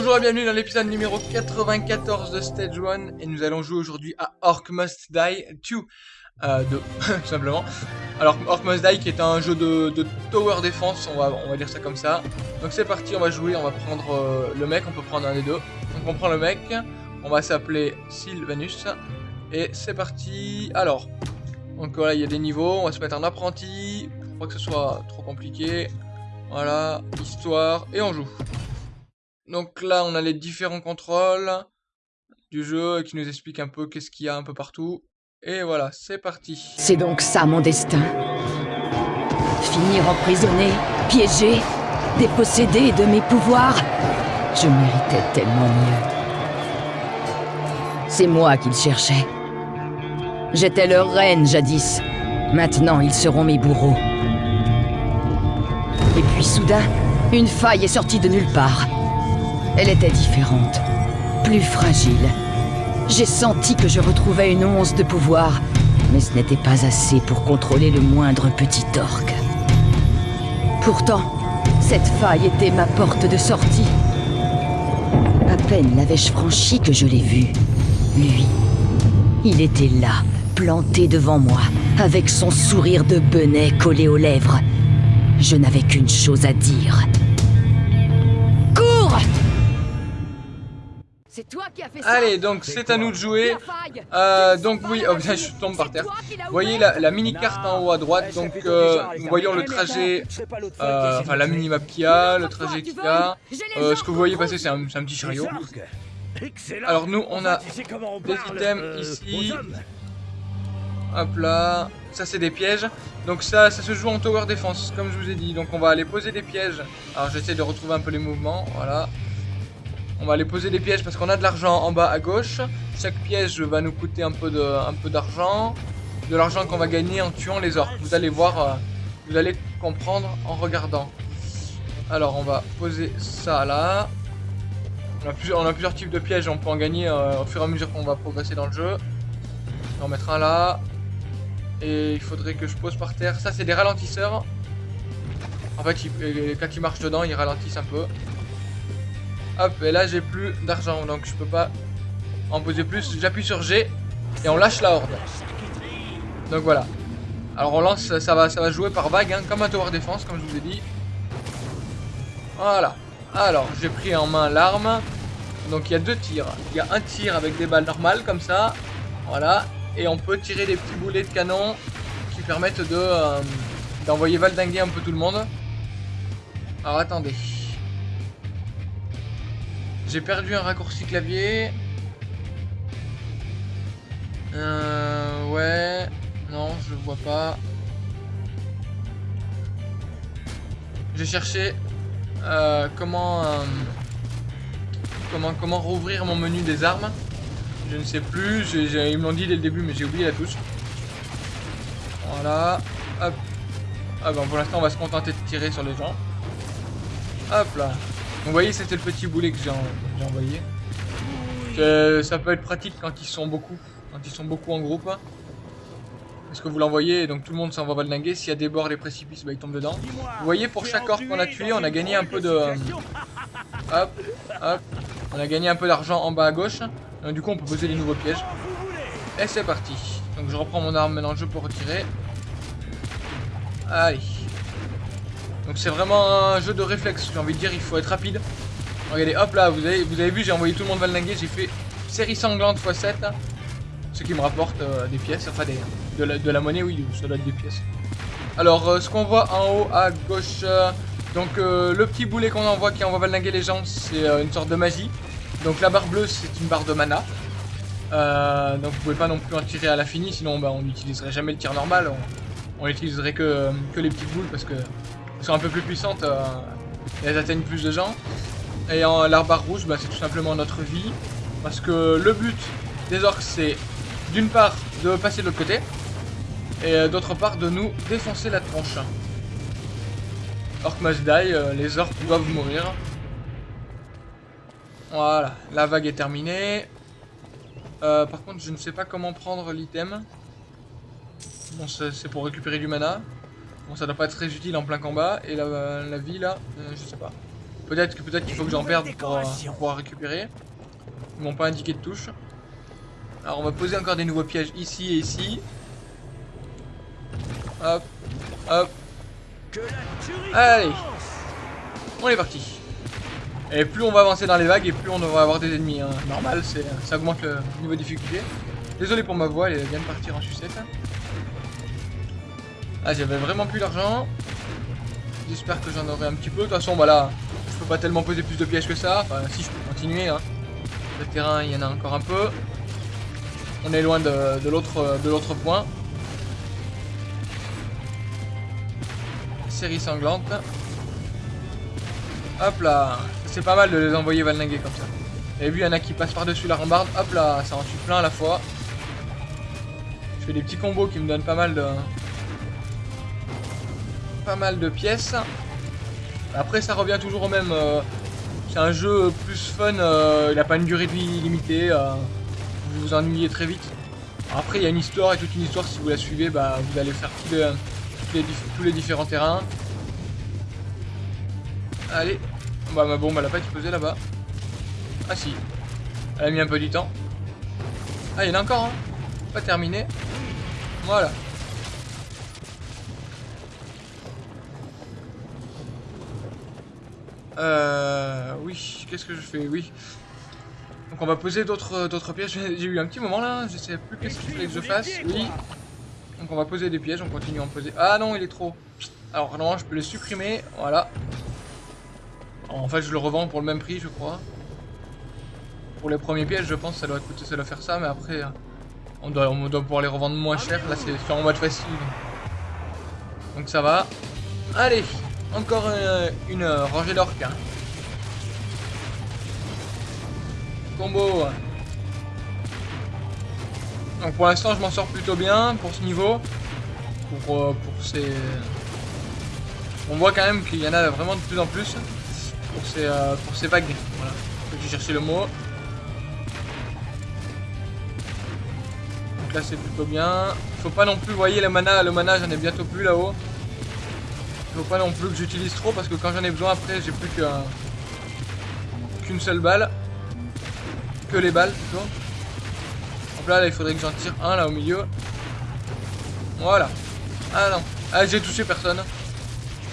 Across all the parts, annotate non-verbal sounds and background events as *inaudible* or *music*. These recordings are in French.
Bonjour et bienvenue dans l'épisode numéro 94 de Stage 1 et nous allons jouer aujourd'hui à Orc Must Die 2 euh, 2 tout *laughs* simplement. Alors Orc Must Die qui est un jeu de, tower defense, on va, on va dire ça comme ça. Donc c'est parti, on va jouer, on va prendre euh, le mec, on peut prendre un des deux. Donc on prend le mec, on va s'appeler Sylvanus et c'est parti. Alors, donc voilà il y a des niveaux, on va se mettre en apprenti, pour pas que ce soit trop compliqué. Voilà, histoire, et on joue. Donc là, on a les différents contrôles du jeu qui nous expliquent un peu qu'est-ce qu'il y a un peu partout. Et voilà, c'est parti. C'est donc ça mon destin. Finir emprisonné, piégé, dépossédé de mes pouvoirs. Je méritais tellement mieux. C'est moi qu'ils cherchaient. J'étais leur reine jadis. Maintenant, ils seront mes bourreaux. Et puis soudain, une faille est sortie de nulle part. Elle était différente, plus fragile. J'ai senti que je retrouvais une once de pouvoir, mais ce n'était pas assez pour contrôler le moindre petit orc. Pourtant, cette faille était ma porte de sortie. À peine l'avais-je franchie que je l'ai vu. Lui, il était là, planté devant moi, avec son sourire de benet collé aux lèvres. Je n'avais qu'une chose à dire. C'est toi qui as fait ça Allez, donc c'est à nous de jouer. Euh, donc oui, oh, je tombe par terre. Vous voyez la, la mini-carte en haut à droite. Donc euh, nous voyons le trajet, euh, enfin la mini-map qu'il y a, le trajet qu'il y a. Euh, ce que vous voyez passer, c'est un, un petit chariot. Alors nous, on a des items ici. Hop là, ça c'est des pièges. Donc ça, ça se joue en tower défense, comme je vous ai dit. Donc on va aller poser des pièges. Alors j'essaie de retrouver un peu les mouvements, voilà. On va aller poser des pièges parce qu'on a de l'argent en bas à gauche. Chaque piège va nous coûter un peu d'argent. De, l'argent qu'on va gagner en tuant les orques. Vous allez voir, euh, vous allez comprendre en regardant. Alors on va poser ça là. On a, plusieurs, on a plusieurs types de pièges, on peut en gagner euh, au fur et à mesure qu'on va progresser dans le jeu. On va en mettre un là. Et il faudrait que je pose par terre. Ça, c'est des ralentisseurs. En fait, quand ils marchent dedans, ils ralentissent un peu. Hop, et là, j'ai plus d'argent. Donc, je peux pas en poser plus. J'appuie sur G. Et on lâche la horde. Donc, voilà. Alors, on lance, ça va, ça va jouer par vague. Hein, comme un tower défense, comme je vous ai dit. Voilà. Alors, j'ai pris en main l'arme. Donc, il y a deux tirs. Il y a un tir avec des balles normales, comme ça. Voilà et on peut tirer des petits boulets de canon qui permettent de euh, d'envoyer valdinguer un peu tout le monde. Alors attendez. J'ai perdu un raccourci clavier. Euh, ouais. Non, je vois pas. J'ai cherché euh, comment, euh, comment comment rouvrir mon menu des armes. Je ne sais plus. Ils me l'ont dit dès le début, mais j'ai oublié la touche. Voilà. Hop. Ah bon, pour l'instant, on va se contenter de tirer sur les gens. Hop là. Vous voyez, c'était le petit boulet que j'ai envoyé. ça peut être pratique quand ils sont beaucoup. Quand ils sont beaucoup en groupe. Parce que vous l'envoyez, donc tout le monde s'en va valdinguer. S'il y a des bords, des précipices, bah, ils tombent dedans. Vous voyez, pour chaque orc qu'on a tué, on a gagné un peu de... hop, hop. On a gagné un peu d'argent en bas à gauche. Donc, du coup, on peut poser les nouveaux pièges. Et c'est parti. Donc je reprends mon arme maintenant, je peux retirer. Allez. Donc c'est vraiment un jeu de réflexe, j'ai envie de dire, il faut être rapide. Regardez, hop là, vous avez, vous avez vu, j'ai envoyé tout le monde valdinguer, j'ai fait série sanglante x7. Ce qui me rapporte euh, des pièces, enfin de, la, de, la, monnaie, oui, ça doit être des pièces. Alors, euh, ce qu'on voit en haut à gauche, euh, donc le petit boulet qu'on envoie qui envoie valdinguer les gens, c'est une sorte de magie. Donc la barre bleue c'est une barre de mana. Donc vous pouvez pas non plus en tirer à l'infini, sinon bah, on n'utiliserait jamais le tir normal. On, n'utiliserait que, que, les petites boules parce que sont un peu plus puissantes euh, et elles atteignent plus de gens. Et en, la barre rouge, bah, c'est tout simplement notre vie. Parce que le but des orques c'est d'une part de passer de l'autre côté et euh, d'autre part de nous défoncer la tronche. Orc must die, les orques doivent mourir. Voilà, la vague est terminée. Euh, par contre, je ne sais pas comment prendre l'item. Bon, c'est pour récupérer du mana. Bon, ça doit pas être très utile en plein combat. Et la, la vie, là, euh, je sais pas. Peut-être que peut-être qu'il faut que j'en perde pour, euh, pour pouvoir récupérer. Ils m'ont pas indiqué de touche. Alors on va poser encore des nouveaux pièges ici et ici. Hop, hop. Allez, on est parti. Et plus on va avancer dans les vagues et plus on va avoir des ennemis. Hein. Normal, ça augmente le niveau de difficulté. Désolé pour ma voix, elle vient de partir en sucette. Ah, j'avais vraiment plus d'argent. J'espère que j'en aurai un petit peu. De toute façon, voilà, je peux pas tellement poser plus de pièges que ça. Enfin, si je peux continuer. Hein. Le terrain, il y en a encore un peu. On est loin de, de l'autre point. Série sanglante. Hop là. C'est pas mal de les envoyer valninguer comme ça. Et vu, il y en a qui passent par-dessus la rambarde. Hop là, ça en tue plein à la fois. Je fais des petits combos qui me donnent pas mal de... Pas mal de pièces. Après, ça revient toujours au même. Euh, c'est un jeu plus fun. Euh, il n'a pas une durée de vie limitée. Euh, vous vous ennuyez très vite. Après, il y a une histoire et toute une histoire. Si vous la suivez, bah, vous allez faire tous les, tous les différents terrains. Allez. Bah ma bombe elle a pas explosé là-bas. Ah si. Elle a mis un peu du temps. Ah il y en a encore hein. Pas terminé. Voilà. Euh... Oui, qu'est-ce que je fais? Oui. Donc on va poser d'autres d'autres pièges. *laughs* J'ai eu un petit moment là, je sais plus qu'est-ce qu'il fallait que je fasse. Oui. Donc on va poser des pièges, on continue à en poser. Ah non, il est trop. Alors non, je peux les supprimer. Voilà. En fait, je le revends pour le même prix, je crois. Pour les premiers pièges, je pense que ça doit coûter, ça doit faire ça, mais après, on doit, on doit pouvoir les revendre moins cher. Là, c'est en mode facile. Donc ça va. Allez, encore une, rangée d'orques. Hein. Combo. Donc pour l'instant, je m'en sors plutôt bien pour ce niveau. Pour, euh, pour ces... On voit quand même qu'il y en a vraiment de plus en plus pour ces, euh, pour ces vagues. Voilà. J'ai cherché le mot. Donc là c'est plutôt bien. Faut pas non plus, vous voyez le mana, le mana j'en ai bientôt plus là-haut. Faut pas non plus que j'utilise trop parce que quand j'en ai besoin après j'ai plus qu'une seule balle. Que les balles plutôt. Donc là, là il faudrait que j'en tire un là au milieu. Voilà. Ah non. Ah j'ai touché personne.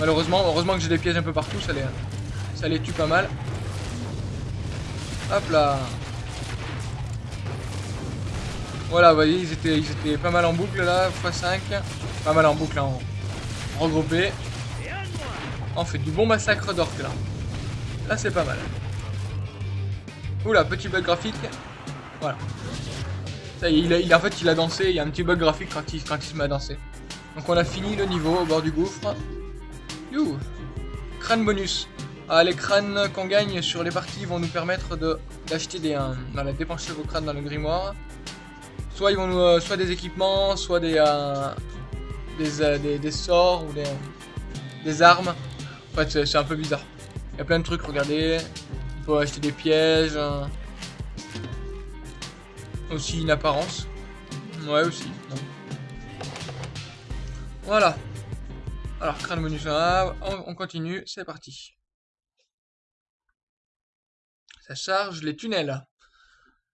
Malheureusement, heureusement que j'ai des pièges un peu partout, ça les, ça les tue pas mal. Hop là. Voilà, vous voyez, ils étaient, ils étaient pas mal en boucle là, x5. Pas mal en boucle, en regroupé. On fait du bon massacre d'orques là. Là, c'est pas mal. Oula, petit bug graphique. Voilà. Ça il, en fait, il a dansé. Il y a un petit bug graphique quand il, se met à danser. Donc, on a fini le niveau au bord du gouffre. You. Crâne bonus. Ah, les crânes qu'on gagne sur les parties vont nous permettre d'acheter des... Euh, dépenser vos crânes dans le grimoire. Soit ils vont nous, euh, soit des équipements, soit des, euh, des, des, sorts ou des, des armes. En c'est un peu bizarre. Il y a plein de trucs, regardez. Il faut acheter des pièges. Aussi une apparence. Ouais, aussi. Voilà. Alors, crâne bonus, on continue, c'est parti. Ça charge les tunnels.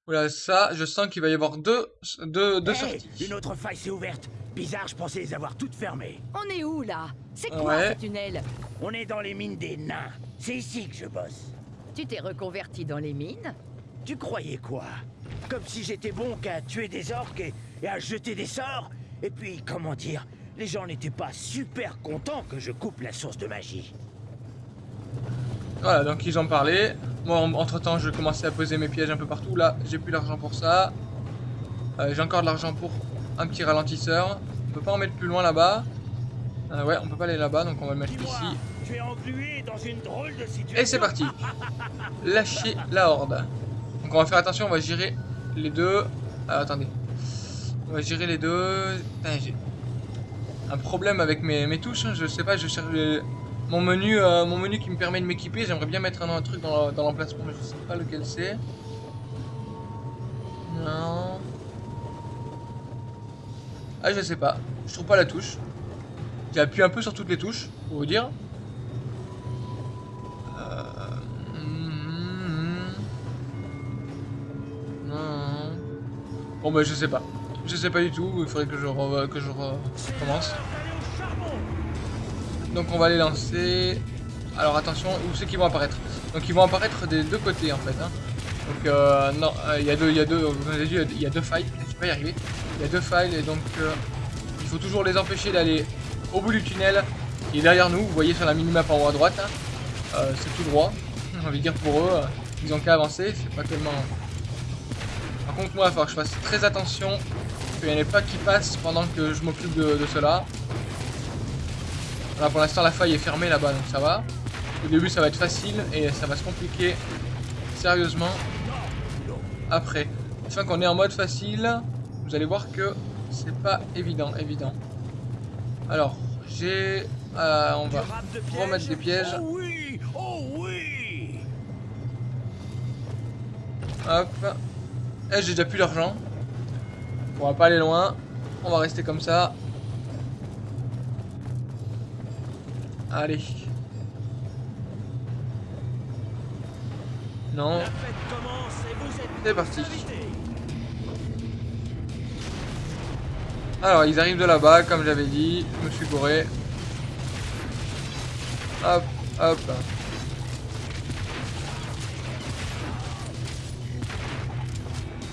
Voilà, ça, je sens qu'il va y avoir deux, deux, deux sorties. Une autre faille s'est ouverte. Bizarre, je pensais les avoir toutes fermées. On est où, là? C'est quoi ce tunnel? On est dans les mines des nains. C'est ici que je bosse. Tu t'es reconverti dans les mines? Tu croyais quoi? Comme si j'étais bon qu'à tuer des orques et, et à jeter des sorts? Et puis, comment dire Les gens n'étaient pas super contents que je coupe la source de magie. Voilà, donc ils ont parlé. Moi, entre temps, je commençais à poser mes pièges un peu partout. Là, j'ai plus l'argent pour ça. Euh, j'ai encore de l'argent pour un petit ralentisseur. On peut pas en mettre plus loin là-bas. Euh, ouais, on peut pas aller là-bas, donc on va le mettre ici. Et c'est parti. *laughs* Lâcher la horde. Donc on va faire attention, on va gérer les deux. Ah, attendez. On va gérer les deux. j'ai un problème avec mes, mes touches. Hein. Je sais pas, je cherche euh, mon menu, qui me permet de m'équiper, j'aimerais bien mettre un, un truc dans, l'emplacement, mais je sais pas lequel c'est. Non. Ah, je sais pas. Je trouve pas la touche. J'ai appuyé un peu sur toutes les touches, pour vous dire. Euh... Hmm, hmm, hmm. Non. Bon, bah, je sais pas. Je sais pas du tout. Il faudrait que je, re... que je re... commence. Donc on va les lancer. Alors attention, où c'est qu'ils vont apparaître? Donc ils vont apparaître des deux côtés en fait. hein. Donc euh, non, euh, il y a deux, il y a deux, vous avez vu, il y a deux failles. Je vais pas y arriver? Il y a deux failles et donc euh, il faut toujours les empêcher d'aller au bout du tunnel. qui est derrière nous, vous voyez sur la minimap en haut à droite. hein. C'est tout droit. J'ai envie de dire pour eux, ils ont qu'à avancer. C'est pas tellement. Par contre moi, il va falloir que je fasse très attention qu'il n'y en ait pas qui passent pendant que je m'occupe de cela. Là pour l'instant la faille est fermée là-bas donc ça va. Au début ça va être facile et ça va se compliquer sérieusement après. Fois qu'on est en mode facile, vous allez voir que c'est pas évident, évident. Alors, j'ai... euh, on va remettre des pièges. Oh Oh Hop. Eh, j'ai déjà plus d'argent. On va pas aller loin. On va rester comme ça. Allez. Non. C'est parti. Alors, ils arrivent de là-bas, comme j'avais dit. Je me suis gouré. Hop, hop.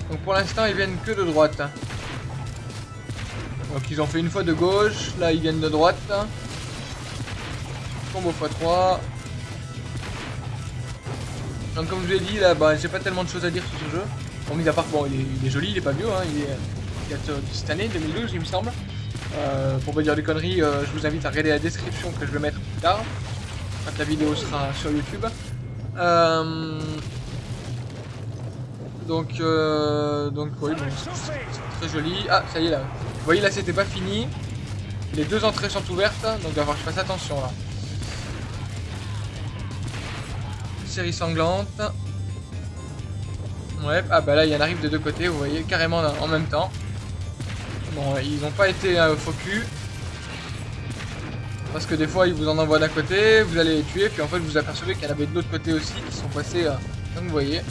Donc pour l'instant, ils viennent que de droite. Donc ils ont fait une fois de gauche. Là, ils viennent de droite. Combo x3. Donc comme je vous l'ai dit, là, bah, j'ai pas tellement de choses à dire sur ce jeu. Bon, mis à part, bon, il est, joli, il est pas vieux, hein, il est, date euh, de cette année, 2012, il me semble. Euh, pour pas dire des conneries, euh, je vous invite à regarder la description que je vais mettre plus tard, quand la vidéo sera sur YouTube. Euh, donc, donc, oui, très joli. Ah, ça y est là. Vous voyez là, c'était pas fini. Les deux entrées sont ouvertes, donc il va falloir que je fasse attention là. Série sanglante. Ouais, ah bah là il y en arrive de deux côtés, vous voyez, carrément en même temps. Bon, ils n'ont pas été euh, faux cul. Parce que des fois ils vous en envoient d'un côté, vous allez les tuer, puis en fait vous apercevez qu'il y en avait de l'autre côté aussi qui sont passés, euh, comme vous voyez.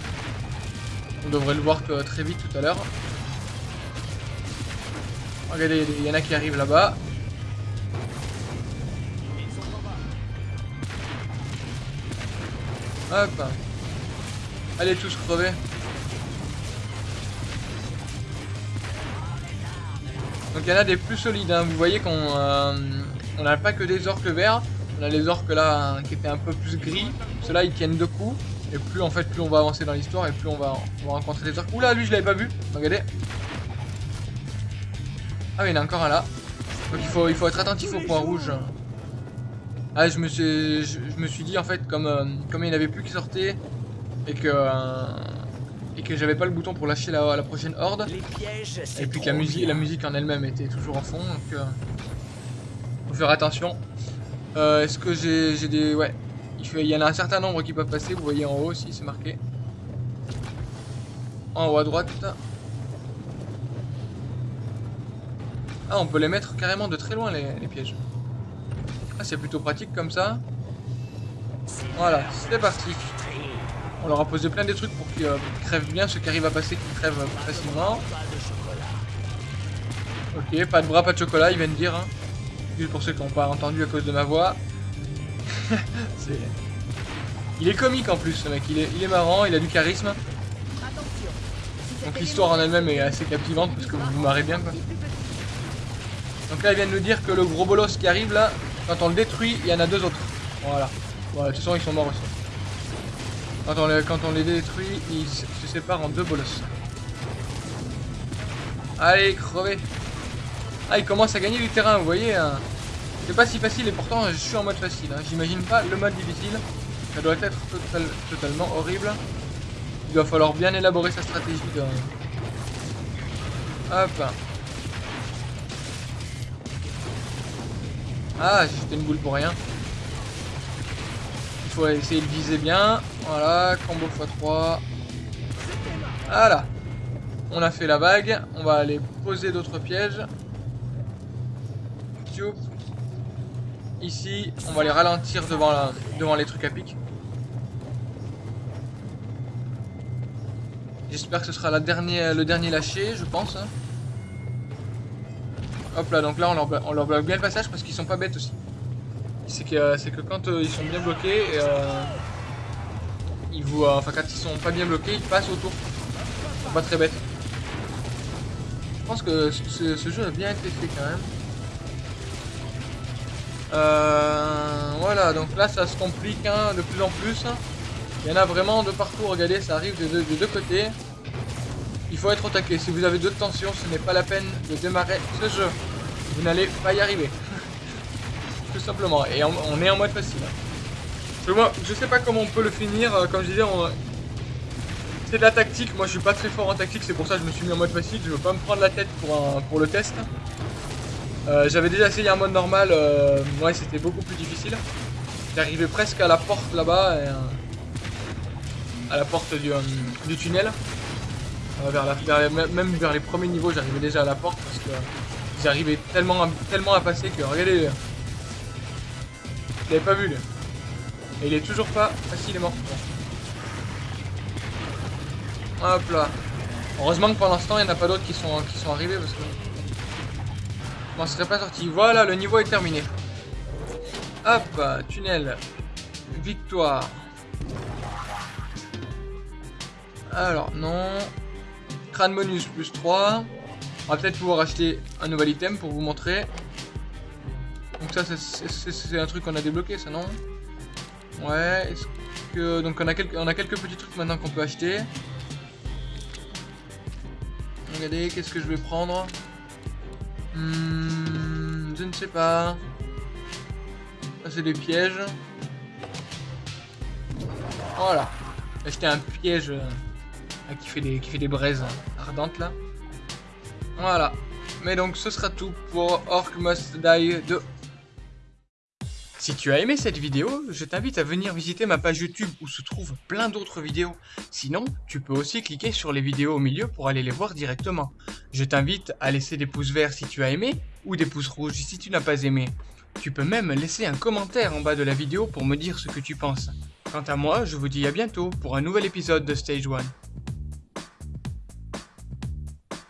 On devrait le voir que, très vite tout à l'heure. Regardez, il y en a qui arrivent là-bas. Hop. Allez tous crever. Donc il y en a des plus solides, hein. vous voyez qu'on euh, n'a pas que des orques verts, on a les orques là qui étaient un peu plus gris, ceux-là ils tiennent deux coups, et plus en fait plus on va avancer dans l'histoire et plus on va, on va rencontrer des orques. Oula lui je l'avais pas vu, regardez. Ah oui il y en a encore un là. Donc il faut, il faut être attentif au point rouge. Ah je me suis, je, je me suis dit en fait comme, euh, comme il n'y en avait plus qui sortaient et que, euh, et que j'avais pas le bouton pour lâcher la, la prochaine horde. Les pièges, c'est Et puis que la musique, bien. la musique en elle-même était toujours en fond, donc euh, faut faire attention. Euh, Est-ce que j'ai des... Ouais, il y en a un certain nombre qui peuvent passer, vous voyez en haut aussi, c'est marqué. En haut à droite. Ah, on peut les mettre carrément de très loin, les, les pièges. Ah, c'est plutôt pratique comme ça. Voilà, c'est parti. On leur a posé plein de trucs pour qu'ils euh, crèvent bien, ceux qui arrivent à passer, qu'ils crèvent euh, facilement. Ok, pas de bras, pas de chocolat, ils viennent dire. Hein. Juste pour ceux qui n'ont pas entendu à cause de ma voix. *laughs* Il est comique en plus, ce mec. Il est, il est marrant, il a du charisme. Donc l'histoire en elle-même est assez captivante parce que vous vous marrez bien. Donc là ils viennent nous dire que le gros bolos qui arrive là, quand on le détruit, il y en a deux autres. Voilà. Voilà, de toute façon ils sont morts aussi. Quand on les, détruit, ils se séparent en deux bolos. Allez, crevez. Ah, il commence à gagner du terrain, vous voyez. hein. C'est pas si facile et pourtant je suis en mode facile. hein. J'imagine pas le mode difficile. Ça doit être total- totalement horrible. Il va falloir bien élaborer sa stratégie. de- Hop. Ah, j'ai jeté une boule pour rien. Il faut essayer de viser bien. Voilà, combo x3. Voilà. On a fait la vague. On va aller poser d'autres pièges. Ici, on va les ralentir devant, devant les trucs à pic. J'espère que ce sera le dernier lâché, je pense. Hop là, donc là on leur, bloque bien le passage parce qu'ils sont pas bêtes aussi. C'est que, c'est que quand euh, ils sont bien bloqués, euh, ils vous, euh, enfin quand ils sont pas bien bloqués, ils passent autour. Pas très bêtes. Je pense que ce, jeu a bien été fait quand même. Euh, voilà, donc là ça se complique hein, de plus en plus. Il y en a vraiment de partout, regardez, ça arrive des deux, des deux côtés. Il faut être au. Si vous avez d'autres tensions, ce n'est pas la peine de démarrer ce jeu. Vous n'allez pas y arriver. *laughs* Tout simplement. Et on, est en mode facile. Je, moi, je sais pas comment on peut le finir. euh, Comme je disais, c'est de la tactique. Moi, je suis pas très fort en tactique. C'est pour ça que je me suis mis en mode facile. Je veux pas me prendre la tête pour, le test. Euh, J'avais déjà essayé un mode normal. euh, ouais, c'était beaucoup plus difficile. J'arrivais presque à la porte là-bas. euh, à la porte du tunnel. Euh, même vers les premiers niveaux, j'arrivais déjà à la porte parce que j'arrivais tellement, tellement à passer que regardez, je l'avais pas vu lui. Et il est toujours pas facilement. Bon. Hop là. Heureusement que pour l'instant il n'y en a pas d'autres qui sont, qui sont arrivés parce que je m'en serais pas sorti. Voilà, le niveau est terminé. Hop, tunnel. Victoire. Alors, non. Crâne bonus plus 3. On va peut-être pouvoir acheter un nouvel item pour vous montrer. Donc ça, c'est- un truc qu'on a débloqué, ça, non Ouais, est-ce que... Donc on a, quelques, petits trucs maintenant qu'on peut acheter. Regardez, qu'est-ce que je vais prendre Hmm, Je ne sais pas. Ça, c'est des pièges. Voilà. Acheté un piège... ah, qui fait des qui fait des braises ardentes là. Voilà. Mais donc ce sera tout pour Orc Must Die 2. Si tu as aimé cette vidéo, je t'invite à venir visiter ma page YouTube où se trouvent plein d'autres vidéos. Sinon, tu peux aussi cliquer sur les vidéos au milieu pour aller les voir directement. Je t'invite à laisser des pouces verts si tu as aimé ou des pouces rouges si tu n'as pas aimé. Tu peux même laisser un commentaire en bas de la vidéo pour me dire ce que tu penses. Quant à moi, je vous dis à bientôt pour un nouvel épisode de Stage 1.